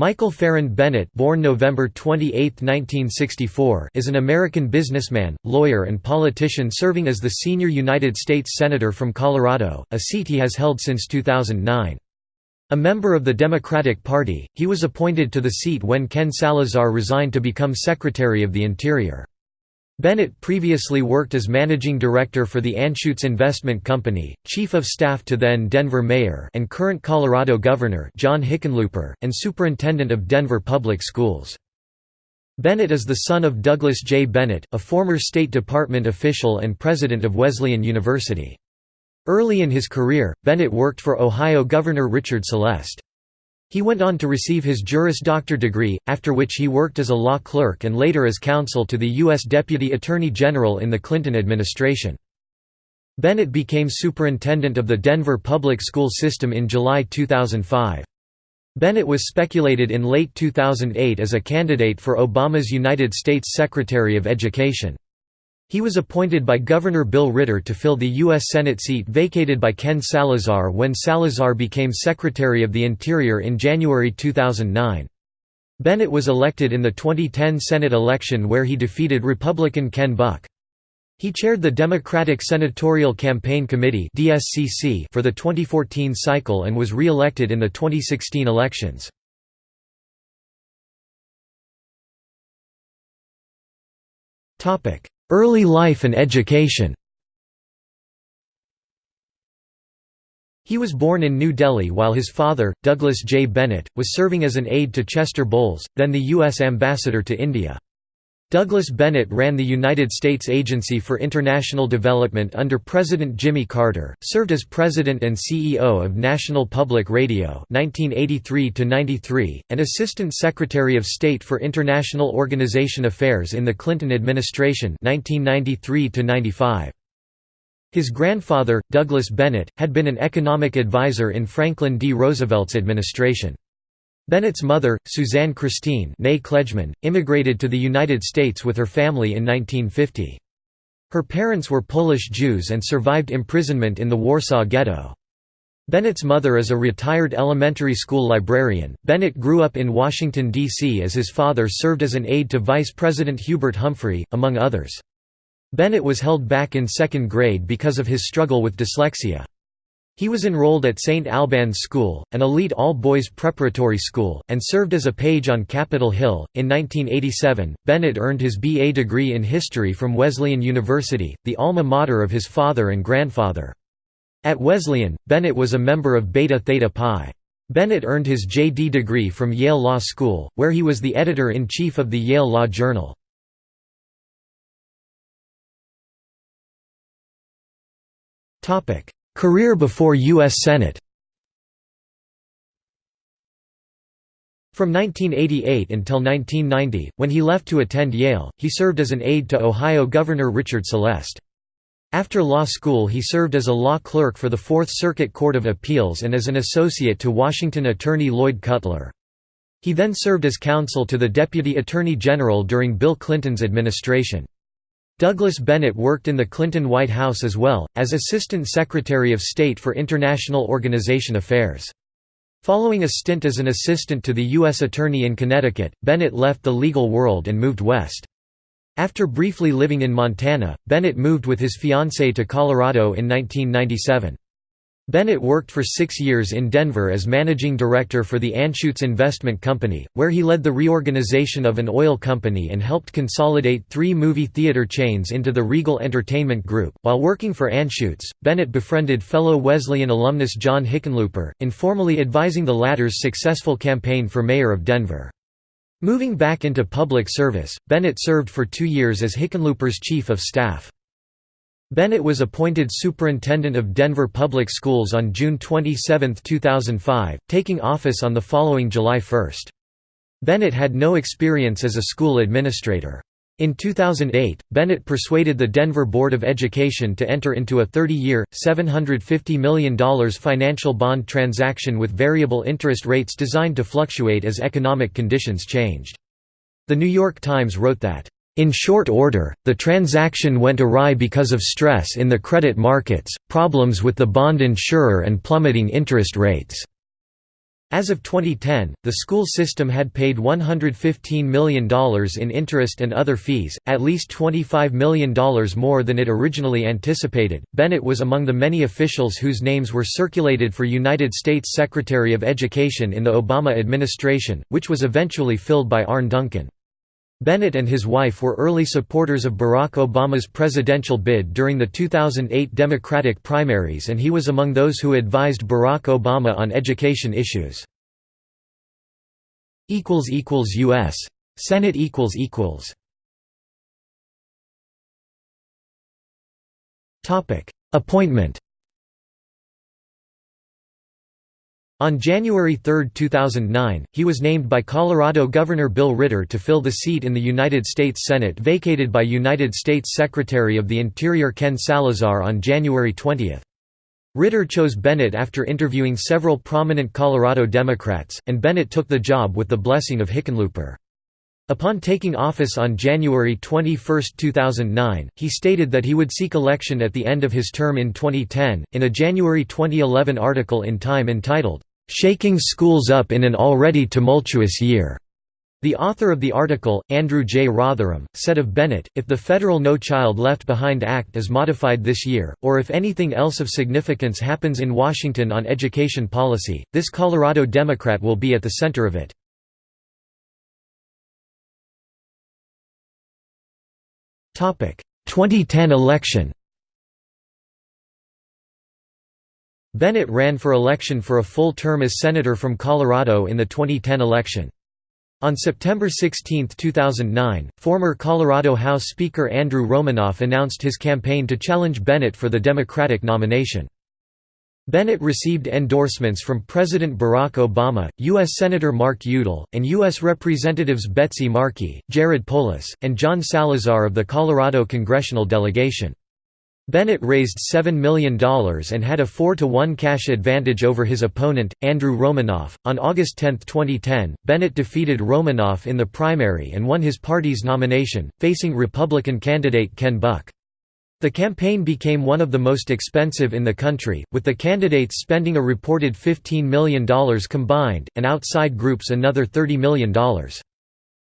Michael Farrand Bennet born November 28, 1964, is an American businessman, lawyer and politician serving as the senior United States Senator from Colorado, a seat he has held since 2009. A member of the Democratic Party, he was appointed to the seat when Ken Salazar resigned to become Secretary of the Interior. Bennet previously worked as managing director for the Anschutz Investment Company, chief of staff to then Denver Mayor and current Colorado Governor John Hickenlooper, and superintendent of Denver Public Schools. Bennet is the son of Douglas J. Bennet, a former State Department official and president of Wesleyan University. Early in his career, Bennet worked for Ohio Governor Richard Celeste. He went on to receive his Juris Doctor degree, after which he worked as a law clerk and later as counsel to the U.S. Deputy Attorney General in the Clinton administration. Bennet became superintendent of the Denver public school system in July 2005. Bennet was speculated in late 2008 as a candidate for Obama's United States Secretary of Education. He was appointed by Governor Bill Ritter to fill the U.S. Senate seat vacated by Ken Salazar when Salazar became Secretary of the Interior in January 2009. Bennet was elected in the 2010 Senate election where he defeated Republican Ken Buck. He chaired the Democratic Senatorial Campaign Committee for the 2014 cycle and was re-elected in the 2016 elections. Early life and education He was born in New Delhi while his father, Douglas J. Bennet, was serving as an aide to Chester Bowles, then the U.S. ambassador to India. Douglas Bennet ran the United States Agency for International Development under President Jimmy Carter, served as President and CEO of National Public Radio 1983 and Assistant Secretary of State for International Organization Affairs in the Clinton administration 1993 -95. His grandfather, Douglas Bennet, had been an economic advisor in Franklin D. Roosevelt's administration. Bennet's mother, Suzanne Christine Klejman, immigrated to the United States with her family in 1950. Her parents were Polish Jews and survived imprisonment in the Warsaw Ghetto. Bennet's mother is a retired elementary school librarian. Bennet grew up in Washington, D.C. as his father served as an aide to Vice President Hubert Humphrey, among others. Bennet was held back in second grade because of his struggle with dyslexia. He was enrolled at St. Albans School, an elite all-boys preparatory school, and served as a page on Capitol Hill. In 1987, Bennet earned his B.A. degree in history from Wesleyan University, the alma mater of his father and grandfather. At Wesleyan, Bennet was a member of Beta Theta Pi. Bennet earned his J.D. degree from Yale Law School, where he was the editor-in-chief of the Yale Law Journal. Topic: Career before U.S. Senate From 1988 until 1990, when he left to attend Yale, he served as an aide to Ohio Governor Richard Celeste. After law school he served as a law clerk for the Fourth Circuit Court of Appeals and as an associate to Washington attorney Lloyd Cutler. He then served as counsel to the Deputy Attorney General during Bill Clinton's administration. Douglas Bennet worked in the Clinton White House as well, as Assistant Secretary of State for International Organization Affairs. Following a stint as an assistant to the U.S. Attorney in Connecticut, Bennet left the legal world and moved west. After briefly living in Montana, Bennet moved with his fiancée to Colorado in 1997. Bennet worked for six years in Denver as managing director for the Anschutz Investment Company, where he led the reorganization of an oil company and helped consolidate three movie theater chains into the Regal Entertainment Group. While working for Anschutz, Bennet befriended fellow Wesleyan alumnus John Hickenlooper, informally advising the latter's successful campaign for mayor of Denver. Moving back into public service, Bennet served for two years as Hickenlooper's chief of staff. Bennet was appointed superintendent of Denver Public Schools on June 27, 2005, taking office on the following July 1. Bennet had no experience as a school administrator. In 2008, Bennet persuaded the Denver Board of Education to enter into a 30-year, $750 million financial bond transaction with variable interest rates designed to fluctuate as economic conditions changed. The New York Times wrote that, in short order, the transaction went awry because of stress in the credit markets, problems with the bond insurer and plummeting interest rates. As of 2010, the school system had paid $115 million in interest and other fees, at least $25 million more than it originally anticipated. Bennet was among the many officials whose names were circulated for United States Secretary of Education in the Obama administration, which was eventually filled by Arne Duncan. Bennet and his wife were early supporters of Barack Obama's presidential bid during the 2008 Democratic primaries and he was among those who advised Barack Obama on education issues. U.S. Senate Appointment On January 3, 2009, he was named by Colorado Governor Bill Ritter to fill the seat in the United States Senate vacated by United States Secretary of the Interior Ken Salazar on January 20. Ritter chose Bennet after interviewing several prominent Colorado Democrats, and Bennet took the job with the blessing of Hickenlooper. Upon taking office on January 21, 2009, he stated that he would seek election at the end of his term in 2010. In a January 2011 article in Time entitled, "'Shaking Schools Up in an Already Tumultuous Year' The author of the article, Andrew J. Rotherham, said of Bennet, if the federal No Child Left Behind Act is modified this year, or if anything else of significance happens in Washington on education policy, this Colorado Democrat will be at the center of it. Topic: 2010 election. Bennet ran for election for a full term as senator from Colorado in the 2010 election. On September 16, 2009, former Colorado House Speaker Andrew Romanoff announced his campaign to challenge Bennet for the Democratic nomination. Bennet received endorsements from President Barack Obama, U.S. Senator Mark Udall, and U.S. Representatives Betsy Markey, Jared Polis, and John Salazar of the Colorado congressional delegation. Bennet raised $7 million and had a 4 to 1 cash advantage over his opponent, Andrew Romanoff. On August 10, 2010, Bennet defeated Romanoff in the primary and won his party's nomination, facing Republican candidate Ken Buck. The campaign became one of the most expensive in the country, with the candidates spending a reported $15 million combined, and outside groups another $30 million.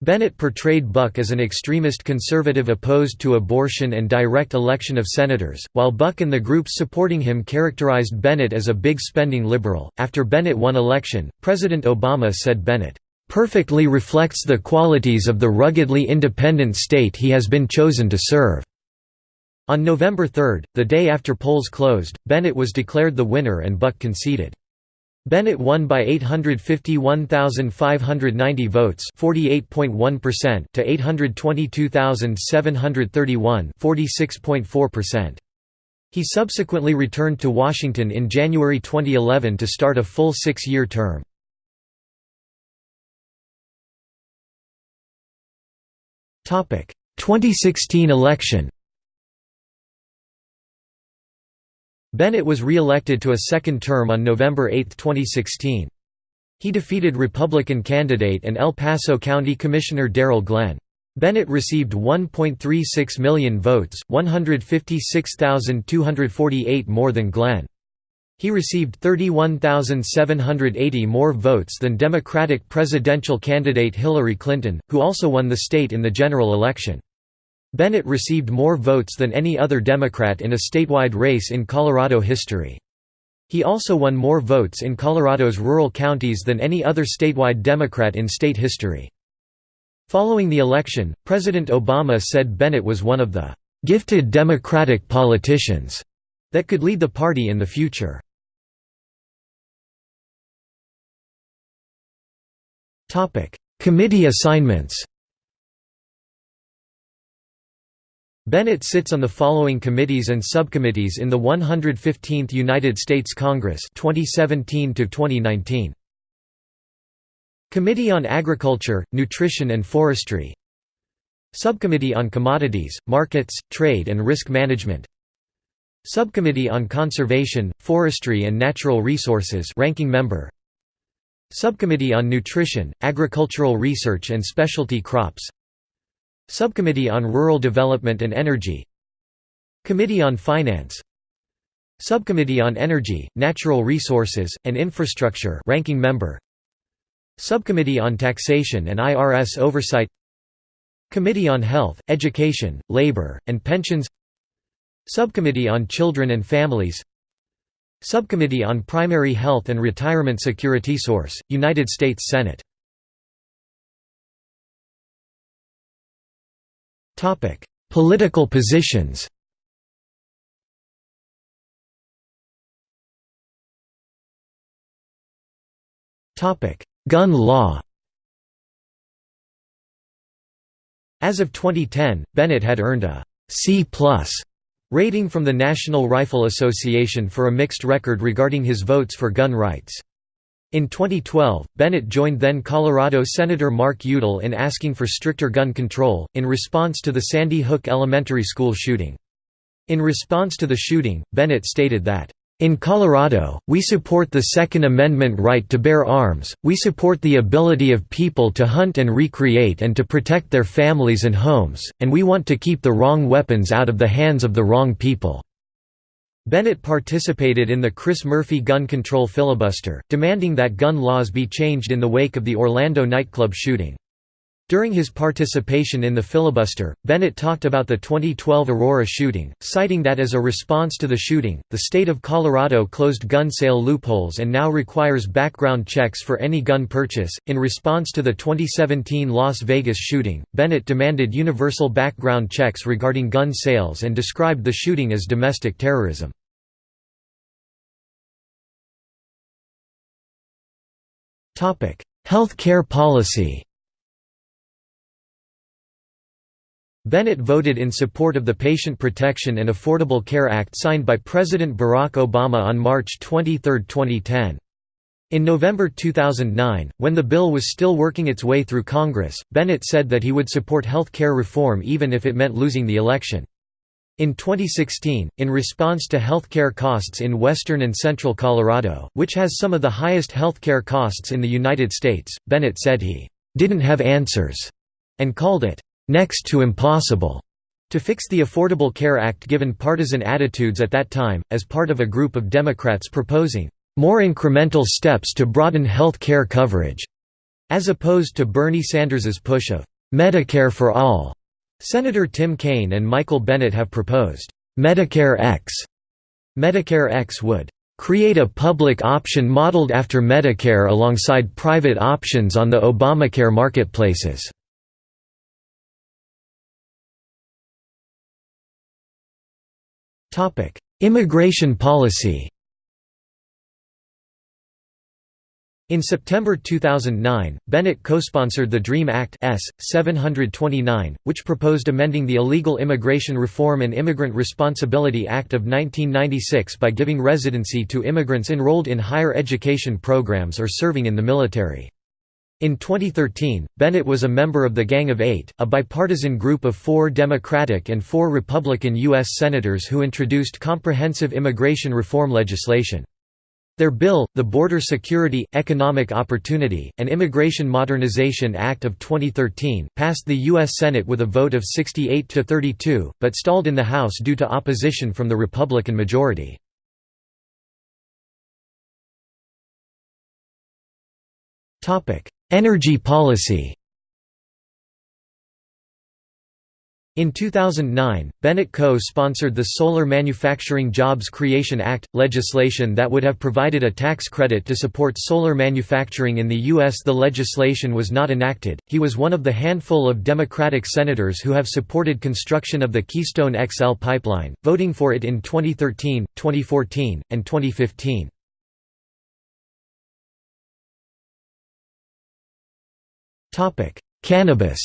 Bennet portrayed Buck as an extremist conservative opposed to abortion and direct election of senators, while Buck and the groups supporting him characterized Bennet as a big spending liberal. After Bennet won election, President Obama said Bennet perfectly reflects the qualities of the ruggedly independent state he has been chosen to serve. On November 3, the day after polls closed, Bennet was declared the winner and Buck conceded. Bennet won by 851,590 votes (48.1%) to 822,731 (46.4%). He subsequently returned to Washington in January 2011 to start a full six-year term. Topic: 2016 election. Bennet was re-elected to a second term on November 8, 2016. He defeated Republican candidate and El Paso County Commissioner Darryl Glenn. Bennet received 1.36 million votes, 156,248 more than Glenn. He received 31,780 more votes than Democratic presidential candidate Hillary Clinton, who also won the state in the general election. Bennet received more votes than any other Democrat in a statewide race in Colorado history. He also won more votes in Colorado's rural counties than any other statewide Democrat in state history. Following the election, President Obama said Bennet was one of the "...gifted Democratic politicians," that could lead the party in the future. Committee assignments Bennet sits on the following committees and subcommittees in the 115th United States Congress 2017 2019. Committee on Agriculture, Nutrition and Forestry. Subcommittee on Commodities, Markets, Trade and Risk Management. Subcommittee on Conservation, Forestry and Natural Resources ranking member. Subcommittee on Nutrition, Agricultural Research and Specialty Crops Subcommittee on Rural Development and Energy. Committee on Finance. Subcommittee on Energy, Natural Resources, and Infrastructure ranking member. Subcommittee on Taxation and IRS Oversight. Committee on Health, Education, Labor, and Pensions. Subcommittee on Children and Families. Subcommittee on Primary Health and Retirement Security Source, United States Senate Political positions. Topic: Gun law. As of 2010, Bennet had earned a C+ rating from the National Rifle Association for a mixed record regarding his votes for gun rights. In 2012, Bennet joined then Colorado Senator Mark Udall in asking for stricter gun control, in response to the Sandy Hook Elementary School shooting. In response to the shooting, Bennet stated that, in Colorado, we support the Second Amendment right to bear arms, we support the ability of people to hunt and recreate and to protect their families and homes, and we want to keep the wrong weapons out of the hands of the wrong people." Bennet participated in the Chris Murphy gun control filibuster, demanding that gun laws be changed in the wake of the Orlando nightclub shooting. During his participation in the filibuster, Bennet talked about the 2012 Aurora shooting, citing that as a response to the shooting, the state of Colorado closed gun sale loopholes and now requires background checks for any gun purchase. In response to the 2017 Las Vegas shooting, Bennet demanded universal background checks regarding gun sales and described the shooting as domestic terrorism. Health care policy Bennet voted in support of the Patient Protection and Affordable Care Act signed by President Barack Obama on March 23, 2010. In November 2009, when the bill was still working its way through Congress, Bennet said that he would support health care reform even if it meant losing the election. In 2016, in response to healthcare costs in western and central Colorado, which has some of the highest healthcare costs in the United States, Bennet said he didn't have answers and called it next to impossible to fix the Affordable Care Act given partisan attitudes at that time, as part of a group of Democrats proposing more incremental steps to broaden health care coverage, as opposed to Bernie Sanders's push of Medicare for all. Senator Tim Kaine and Michael Bennet have proposed, "'Medicare X". Medicare X would "'create a public option modeled after Medicare alongside private options on the Obamacare marketplaces". Immigration policy In September 2009, Bennet co-sponsored the DREAM Act S. 729, which proposed amending the Illegal Immigration Reform and Immigrant Responsibility Act of 1996 by giving residency to immigrants enrolled in higher education programs or serving in the military. In 2013, Bennet was a member of the Gang of Eight, a bipartisan group of four Democratic and four Republican U.S. Senators who introduced comprehensive immigration reform legislation. Their bill, the Border Security, Economic Opportunity, and Immigration Modernization Act of 2013, passed the U.S. Senate with a vote of 68 to 32, but stalled in the House due to opposition from the Republican majority. Energy policy In 2009, Bennet co-sponsored the Solar Manufacturing Jobs Creation Act, legislation that would have provided a tax credit to support solar manufacturing in the U.S. The legislation was not enacted. He was one of the handful of Democratic senators who have supported construction of the Keystone XL pipeline, voting for it in 2013, 2014, and 2015. Cannabis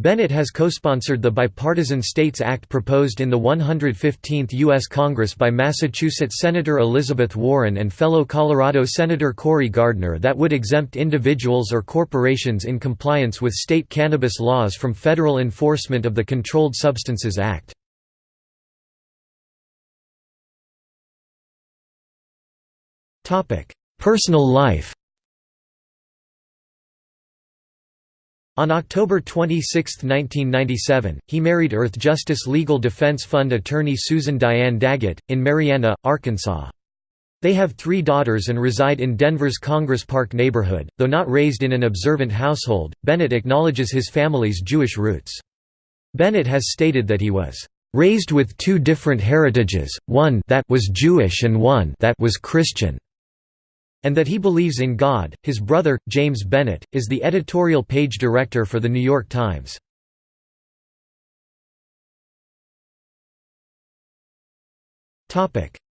Bennet has co-sponsored the Bipartisan States Act proposed in the 115th U.S. Congress by Massachusetts Senator Elizabeth Warren and fellow Colorado Senator Cory Gardner that would exempt individuals or corporations in compliance with state cannabis laws from federal enforcement of the Controlled Substances Act. Personal life On October 26, 1997, he married Earthjustice Legal Defense Fund attorney Susan Diane Daggett, in Marianna, Arkansas. They have three daughters and reside in Denver's Congress Park neighborhood. Though not raised in an observant household, Bennet acknowledges his family's Jewish roots. Bennet has stated that he was raised with two different heritages, one that was Jewish and one that was Christian, and that he believes in God. His brother, James Bennet, is the editorial page director for The New York Times.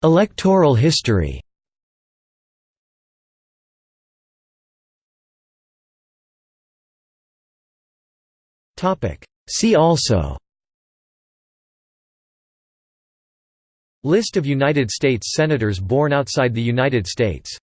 Electoral history See also List of United States Senators born outside the United States